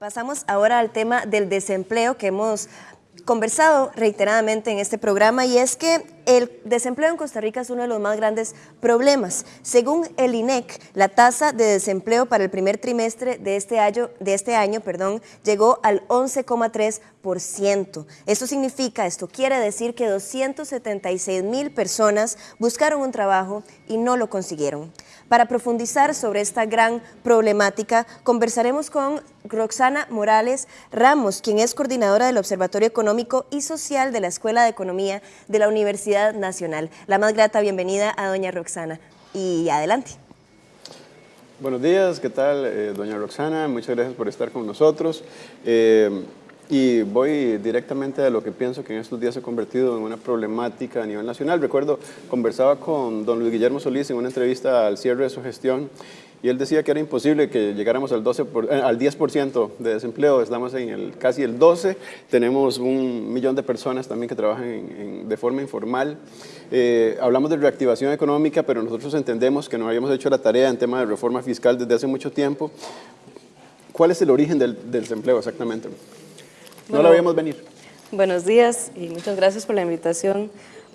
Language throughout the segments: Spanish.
Pasamos ahora al tema del desempleo que hemos conversado reiteradamente en este programa y es que el desempleo en Costa Rica es uno de los más grandes problemas. Según el INEC, la tasa de desempleo para el primer trimestre de este año, de este año perdón, llegó al 11,3%. Esto significa, esto quiere decir que 276 mil personas buscaron un trabajo y no lo consiguieron. Para profundizar sobre esta gran problemática, conversaremos con Roxana Morales Ramos, quien es coordinadora del Observatorio Económico y Social de la Escuela de Economía de la Universidad Nacional. La más grata bienvenida a doña Roxana. Y adelante. Buenos días, ¿qué tal, eh, doña Roxana? Muchas gracias por estar con nosotros. Eh, y voy directamente a lo que pienso que en estos días se ha convertido en una problemática a nivel nacional. Recuerdo, conversaba con don Luis Guillermo Solís en una entrevista al cierre de su gestión y él decía que era imposible que llegáramos al, 12 eh, al 10% de desempleo, estamos en el, casi el 12%, tenemos un millón de personas también que trabajan de forma informal. Eh, hablamos de reactivación económica, pero nosotros entendemos que no habíamos hecho la tarea en tema de reforma fiscal desde hace mucho tiempo. ¿Cuál es el origen del desempleo exactamente? No la veíamos venir. Buenos días y muchas gracias por la invitación.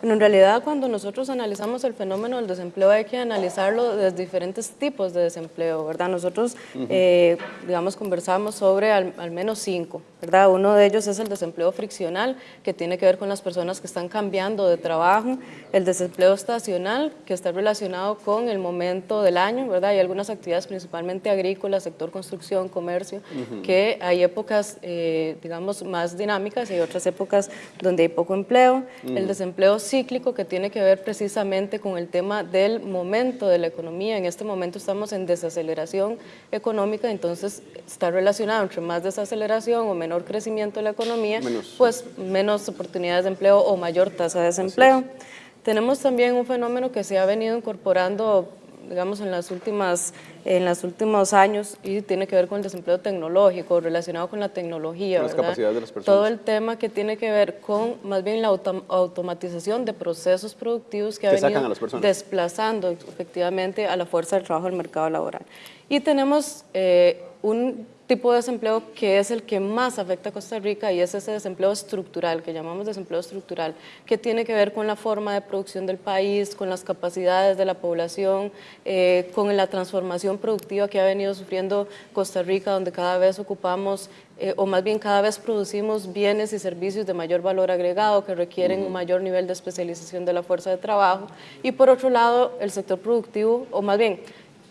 Bueno, en realidad cuando nosotros analizamos el fenómeno del desempleo hay que analizarlo desde diferentes tipos de desempleo, ¿verdad? Nosotros, eh, digamos, conversamos sobre al, menos cinco, ¿verdad? Uno de ellos es el desempleo friccional, que tiene que ver con las personas que están cambiando de trabajo, el desempleo estacional, que está relacionado con el momento del año, ¿verdad? Hay algunas actividades principalmente agrícolas, sector construcción, comercio, que hay épocas, eh, digamos, más dinámicas y hay otras épocas donde hay poco empleo. El desempleo cíclico que tiene que ver precisamente con el tema del momento de la economía. En este momento estamos en desaceleración económica, entonces está relacionado entre más desaceleración o menor crecimiento de la economía, pues menos oportunidades de empleo o mayor tasa de desempleo. Tenemos también un fenómeno que se ha venido incorporando digamos, en las últimas en los últimos años y tiene que ver con el desempleo tecnológico, relacionado con la tecnología. Con las capacidades de las personas. Todo el tema que tiene que ver con más bien la automatización de procesos productivos que, ha venido desplazando efectivamente a la fuerza del trabajo del mercado laboral. Y tenemos eh, un tipo de desempleo que es el que más afecta a Costa Rica y es ese desempleo estructural, que llamamos desempleo estructural, que tiene que ver con la forma de producción del país, con las capacidades de la población, eh, con la transformación productiva que ha venido sufriendo Costa Rica, donde cada vez ocupamos, eh, o más bien cada vez producimos bienes y servicios de mayor valor agregado que requieren un mayor nivel de especialización de la fuerza de trabajo. Y por otro lado, el sector productivo, o más bien,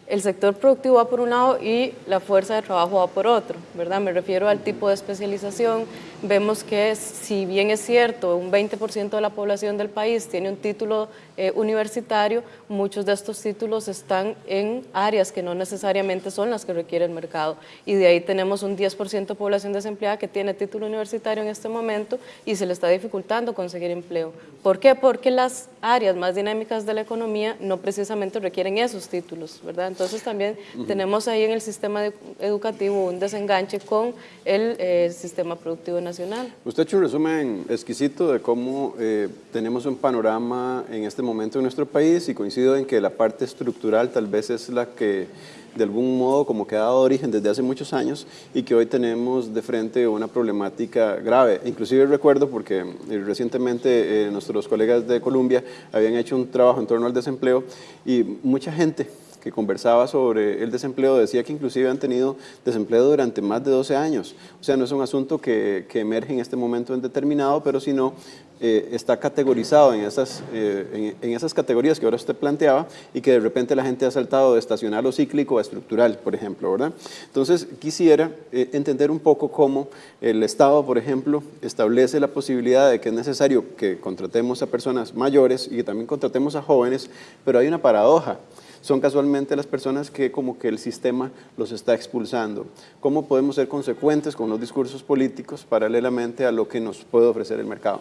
el sector productivo va por un lado y la fuerza de trabajo va por otro, ¿verdad? Me refiero al tipo de especialización. Vemos que si bien es cierto, un 20% de la población del país tiene un título eh, universitario, muchos de estos títulos están en áreas que no necesariamente son las que requiere el mercado. Y de ahí tenemos un 10% de población desempleada que tiene título universitario en este momento y se le está dificultando conseguir empleo. ¿Por qué? Porque las áreas más dinámicas de la economía no precisamente requieren esos títulos, ¿verdad? Entonces también tenemos ahí en el sistema educativo un desenganche con el eh, sistema productivo nacional. Usted ha hecho un resumen exquisito de cómo eh, tenemos un panorama en este momento en nuestro país y coincido en que la parte estructural tal vez es la que de algún modo como que ha dado origen desde hace muchos años y que hoy tenemos de frente una problemática grave. Inclusive recuerdo porque eh, recientemente nuestros colegas de Colombia habían hecho un trabajo en torno al desempleo y mucha gente que conversaba sobre el desempleo decía que inclusive han tenido desempleo durante más de 12 años. O sea, no es un asunto que, que emerge en este momento en determinado, pero sino eh, está categorizado en esas, eh, en, esas categorías que ahora usted planteaba y que de repente la gente ha saltado de estacional o cíclico a estructural, por ejemplo, ¿verdad? Entonces, quisiera eh, entender un poco cómo el Estado, por ejemplo, establece la posibilidad de que es necesario que contratemos a personas mayores y que también contratemos a jóvenes, pero hay una paradoja son casualmente las personas que como que el sistema los está expulsando. ¿Cómo podemos ser consecuentes con los discursos políticos paralelamente a lo que nos puede ofrecer el mercado?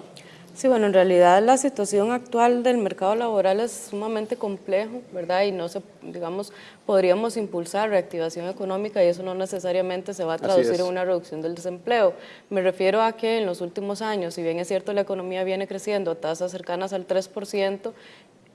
Sí, bueno, en realidad la situación actual del mercado laboral es sumamente complejo, ¿verdad? Y no se, digamos, podríamos impulsar reactivación económica y eso no necesariamente se va a traducir en una reducción del desempleo. Me refiero a que en los últimos años, si bien es cierto la economía viene creciendo a tasas cercanas al 3%,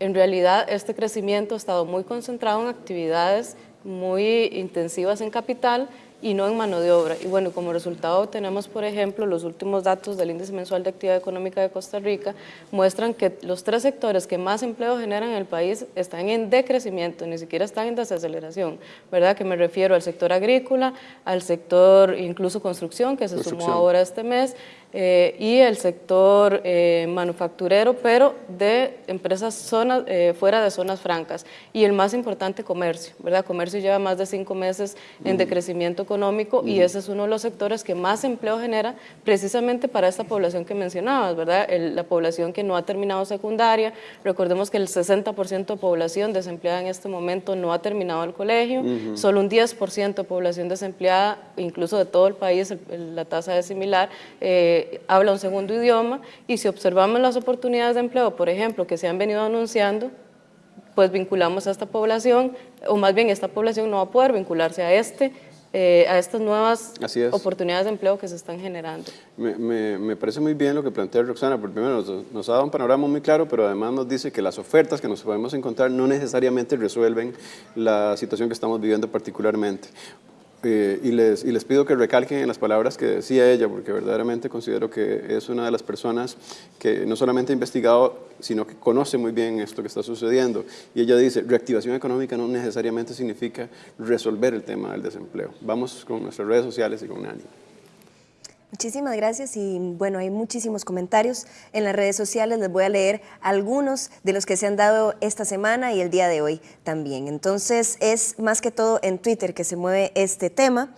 en realidad este crecimiento ha estado muy concentrado en actividades muy intensivas en capital y no en mano de obra. Y bueno, como resultado tenemos, por ejemplo, los últimos datos del Índice Mensual de Actividad Económica de Costa Rica, muestran que los tres sectores que más empleo generan en el país están en decrecimiento, ni siquiera están en desaceleración, ¿verdad? Que me refiero al sector agrícola, al sector incluso construcción, que se sumó ahora este mes, eh, y el sector eh, manufacturero, pero de empresas zonas, eh, fuera de zonas francas. Y el más importante, comercio, ¿verdad? Comercio lleva más de cinco meses en decrecimiento económico y ese es uno de los sectores que más empleo genera precisamente para esta población que mencionabas, ¿verdad? la población que no ha terminado secundaria. Recordemos que el 60% de población desempleada en este momento no ha terminado el colegio, solo un 10% de población desempleada, incluso de todo el país, la tasa es similar, habla un segundo idioma y si observamos las oportunidades de empleo, por ejemplo, que se han venido anunciando, pues vinculamos a esta población, o más bien esta población no va a poder vincularse a este, eh, a estas nuevas oportunidades de empleo que se están generando. Me, parece muy bien lo que plantea Roxana, porque primero nos, nos, ha dado un panorama muy claro, pero además nos dice que las ofertas que nos podemos encontrar no necesariamente resuelven la situación que estamos viviendo particularmente. Eh, y, les, y les pido que recalquen en las palabras que decía ella, porque verdaderamente considero que es una de las personas que no solamente ha investigado, sino que conoce muy bien esto que está sucediendo. Y ella dice, reactivación económica no necesariamente significa resolver el tema del desempleo. Vamos con nuestras redes sociales y con Nani. Muchísimas gracias y bueno, hay muchísimos comentarios en las redes sociales, les voy a leer algunos de los que se han dado esta semana y el día de hoy también. Entonces es más que todo en Twitter que se mueve este tema.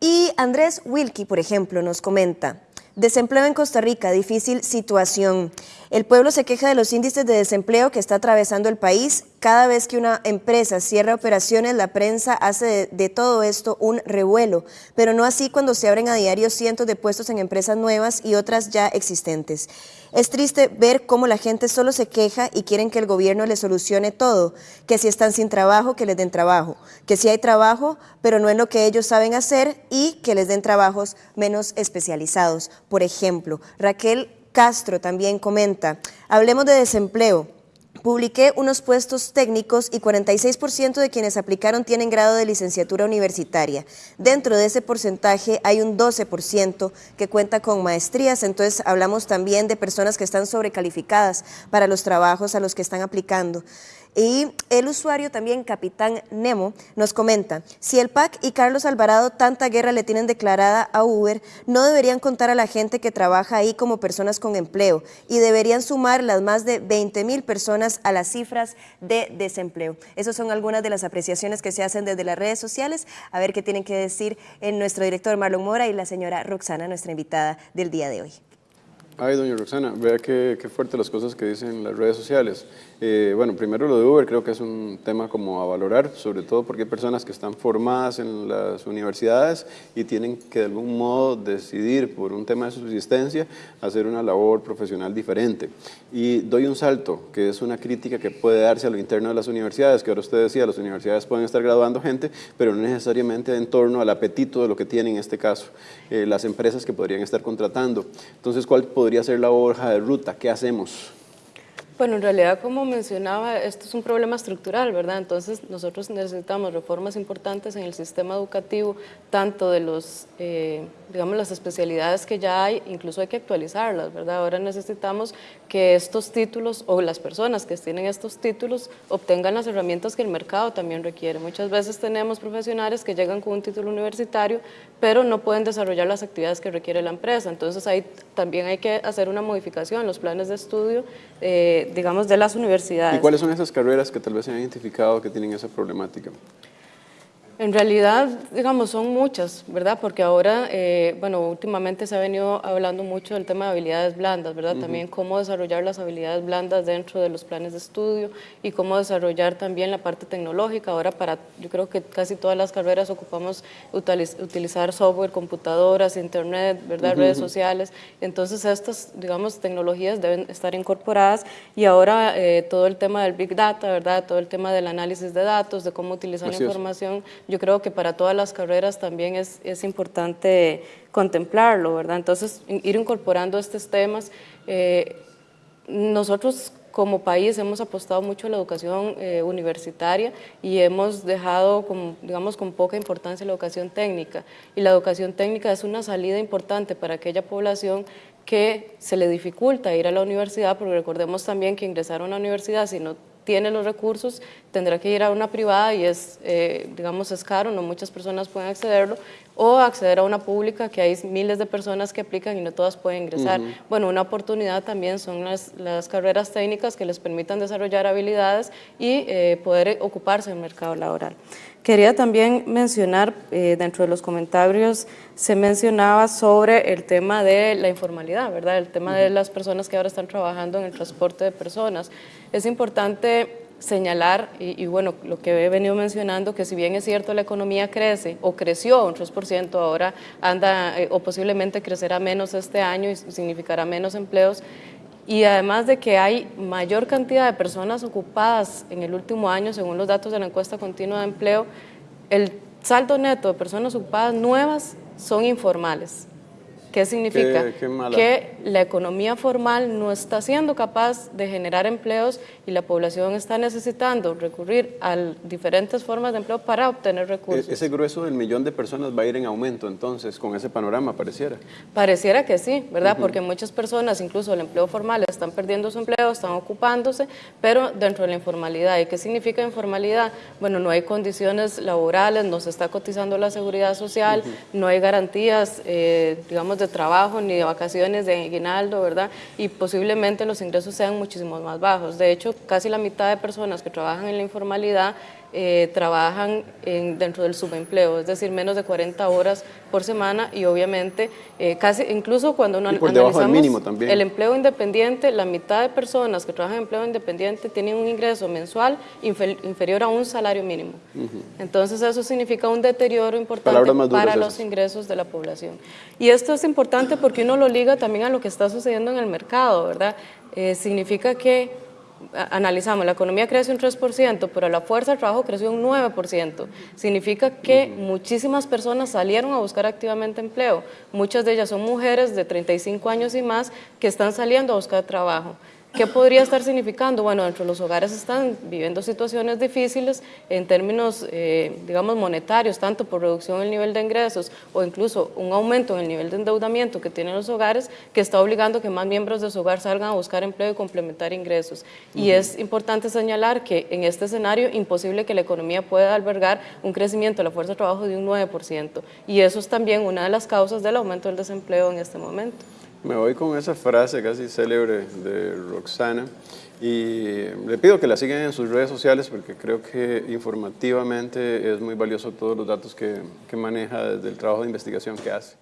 Y Andrés Wilkie, por ejemplo, nos comenta, desempleo en Costa Rica, difícil situación. El pueblo se queja de los índices de desempleo que está atravesando el país. Cada vez que una empresa cierra operaciones, la prensa hace de, todo esto un revuelo, pero no así cuando se abren a diario cientos de puestos en empresas nuevas y otras ya existentes. Es triste ver cómo la gente solo se queja y quieren que el gobierno les solucione todo, que si están sin trabajo, que les den trabajo, que si hay trabajo, pero no es lo que ellos saben hacer y que les den trabajos menos especializados. Por ejemplo, Raquel Castro también comenta, hablemos de desempleo. Publiqué unos puestos técnicos y 46% de quienes aplicaron tienen grado de licenciatura universitaria. Dentro de ese porcentaje hay un 12% que cuenta con maestrías, entonces hablamos también de personas que están sobrecalificadas para los trabajos a los que están aplicando. Y el usuario también, Capitán Nemo, nos comenta, si el PAC y Carlos Alvarado tanta guerra le tienen declarada a Uber, no deberían contar a la gente que trabaja ahí como personas con empleo y deberían sumar las más de 20 mil personas a las cifras de desempleo. Esas son algunas de las apreciaciones que se hacen desde las redes sociales. A ver qué tienen que decir en nuestro director Marlon Mora y la señora Roxana, nuestra invitada del día de hoy. Ay, doña Roxana, vea qué, qué fuerte las cosas que dicen las redes sociales. Eh, bueno, primero lo de Uber creo que es un tema como a valorar, sobre todo porque hay personas que están formadas en las universidades y tienen que de algún modo decidir por un tema de subsistencia hacer una labor profesional diferente. Y doy un salto, que es una crítica que puede darse a lo interno de las universidades, que ahora usted decía, las universidades pueden estar graduando gente, pero no necesariamente en torno al apetito de lo que tienen en este caso eh, las empresas que podrían estar contratando. Entonces, ¿cuál podría ser la hoja de ruta? ¿Qué hacemos? Bueno, en realidad, como mencionaba, esto es un problema estructural, ¿verdad? Entonces, nosotros necesitamos reformas importantes en el sistema educativo, tanto de los, eh, digamos, las especialidades que ya hay, incluso hay que actualizarlas, ¿verdad? Ahora necesitamos que estos títulos, o las personas que tienen estos títulos, obtengan las herramientas que el mercado también requiere. Muchas veces tenemos profesionales que llegan con un título universitario, pero no pueden desarrollar las actividades que requiere la empresa. Entonces, ahí también hay que hacer una modificación en los planes de estudio, eh, digamos, de las universidades. ¿Y cuáles son esas carreras que tal vez se han identificado que tienen esa problemática? En realidad, digamos, son muchas, ¿verdad? Porque ahora, eh, bueno, últimamente se ha venido hablando mucho del tema de habilidades blandas, ¿verdad? También cómo desarrollar las habilidades blandas dentro de los planes de estudio y cómo desarrollar también la parte tecnológica. Ahora para, yo creo que casi todas las carreras ocupamos utilizar software, computadoras, internet, ¿verdad? Redes sociales. Entonces estas, digamos, tecnologías deben estar incorporadas y ahora eh, todo el tema del Big Data, ¿verdad? Todo el tema del análisis de datos, de cómo utilizar la información yo creo que para todas las carreras también es, es importante contemplarlo, ¿verdad? Entonces, ir incorporando estos temas. Eh, nosotros como país hemos apostado mucho a la educación eh, universitaria y hemos dejado, digamos, con poca importancia la educación técnica. Y la educación técnica es una salida importante para aquella población que se le dificulta ir a la universidad, porque recordemos también que ingresar a una universidad si no tiene los recursos, tendrá que ir a una privada y es, eh, digamos, es caro, no muchas personas pueden accederlo, o acceder a una pública que hay miles de personas que aplican y no todas pueden ingresar. Bueno, una oportunidad también son las, las, carreras técnicas que les permitan desarrollar habilidades y eh, poder ocuparse del mercado laboral. Quería también mencionar, eh, dentro de los comentarios se mencionaba sobre el tema de la informalidad, ¿verdad? El tema de las personas que ahora están trabajando en el transporte de personas. Es importante señalar, y, bueno, lo que he venido mencionando, que si bien es cierto la economía crece, o creció un 3%, ahora anda, eh, o posiblemente crecerá menos este año y significará menos empleos, y además de que hay mayor cantidad de personas ocupadas en el último año, según los datos de la encuesta continua de empleo, el saldo neto de personas ocupadas nuevas son informales. ¿Qué significa? que la economía formal no está siendo capaz de generar empleos y la población está necesitando recurrir a diferentes formas de empleo para obtener recursos. E-, ese grueso del millón de personas va a ir en aumento entonces con ese panorama, pareciera. Pareciera que sí, ¿verdad? Porque muchas personas, incluso el empleo formal, están perdiendo su empleo, están ocupándose, pero dentro de la informalidad. ¿Y qué significa informalidad? Bueno, no hay condiciones laborales, no se está cotizando la seguridad social, no hay garantías, eh, digamos, de trabajo, ni de vacaciones, de aguinaldo, ¿verdad? Y posiblemente los ingresos sean muchísimo más bajos. De hecho, casi la mitad de personas que trabajan en la informalidad eh, trabajan en, dentro del subempleo, es decir, menos de 40 horas por semana y obviamente eh, casi incluso cuando uno analizamos también. el empleo independiente, la mitad de personas que trabajan en empleo independiente tienen un ingreso mensual inferior a un salario mínimo. Entonces eso significa un deterioro importante para los ingresos de la población. Y esto es importante porque uno lo liga también a lo que está sucediendo en el mercado, ¿verdad? Eh, significa que analizamos, la economía creció un 3%, pero la fuerza de trabajo creció un 9%. Significa que muchísimas personas salieron a buscar activamente empleo. Muchas de ellas son mujeres de 35 años y más que están saliendo a buscar trabajo. ¿Qué podría estar significando? Bueno, dentro de los hogares están viviendo situaciones difíciles en términos, eh, digamos, monetarios, tanto por reducción del nivel de ingresos o incluso un aumento en el nivel de endeudamiento que tienen los hogares que está obligando a que más miembros de su hogar salgan a buscar empleo y complementar ingresos. Y es importante señalar que en este escenario imposible que la economía pueda albergar un crecimiento de la fuerza de trabajo de un 9%. Y eso es también una de las causas del aumento del desempleo en este momento. Me voy con esa frase casi célebre de Roxana y le pido que la sigan en sus redes sociales porque creo que informativamente es muy valioso todos los datos que, que maneja desde el trabajo de investigación que hace.